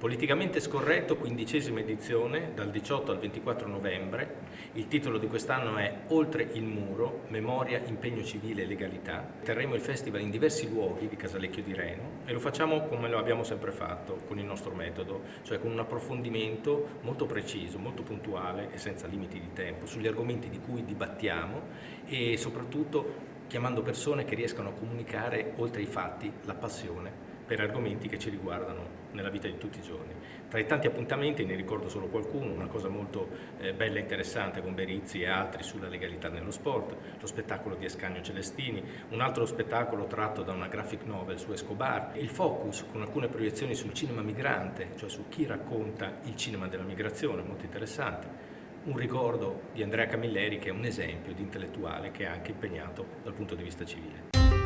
Politicamente scorretto, quindicesima edizione, dal 18 al 24 novembre. Il titolo di quest'anno è Oltre il muro, memoria, impegno civile e legalità. Terremo il festival in diversi luoghi di Casalecchio di Reno e lo facciamo come lo abbiamo sempre fatto, con il nostro metodo, cioè con un approfondimento molto preciso, molto puntuale e senza limiti di tempo sugli argomenti di cui dibattiamo e soprattutto chiamando persone che riescano a comunicare oltre ai fatti la passione per argomenti che ci riguardano nella vita di tutti i giorni. Tra i tanti appuntamenti ne ricordo solo qualcuno, una cosa molto eh, bella e interessante con Berizzi e altri sulla legalità nello sport, lo spettacolo di Escanio Celestini, un altro spettacolo tratto da una graphic novel su Escobar, il focus con alcune proiezioni sul cinema migrante, cioè su chi racconta il cinema della migrazione, molto interessante, un ricordo di Andrea Camilleri che è un esempio di intellettuale che è anche impegnato dal punto di vista civile.